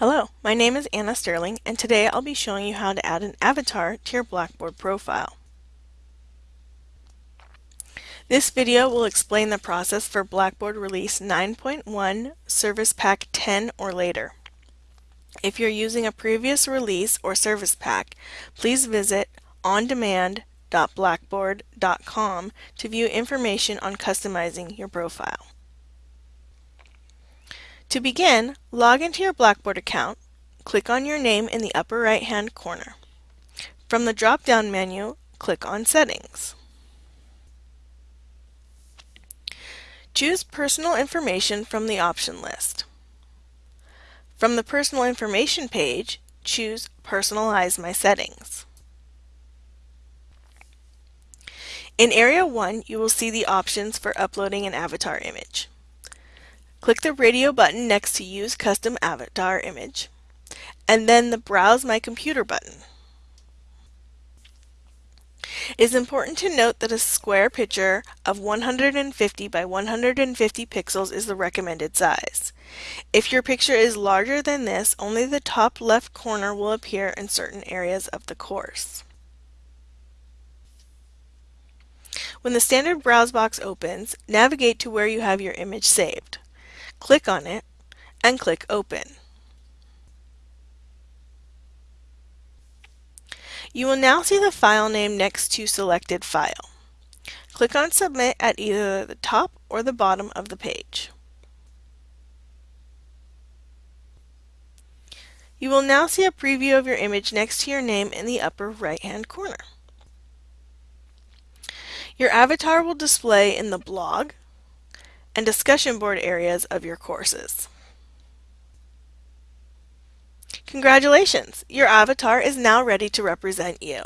Hello, my name is Anna Sterling and today I'll be showing you how to add an avatar to your Blackboard profile. This video will explain the process for Blackboard Release 9.1 Service Pack 10 or later. If you're using a previous release or service pack, please visit ondemand.blackboard.com to view information on customizing your profile. To begin, log into your Blackboard account, click on your name in the upper right hand corner. From the drop-down menu, click on Settings. Choose Personal Information from the option list. From the Personal Information page, choose Personalize My Settings. In Area 1, you will see the options for uploading an avatar image. Click the radio button next to Use Custom Avatar Image, and then the Browse My Computer button. It is important to note that a square picture of 150 by 150 pixels is the recommended size. If your picture is larger than this, only the top left corner will appear in certain areas of the course. When the standard browse box opens, navigate to where you have your image saved click on it, and click Open. You will now see the file name next to selected file. Click on Submit at either the top or the bottom of the page. You will now see a preview of your image next to your name in the upper right hand corner. Your avatar will display in the blog, and discussion board areas of your courses. Congratulations! Your avatar is now ready to represent you.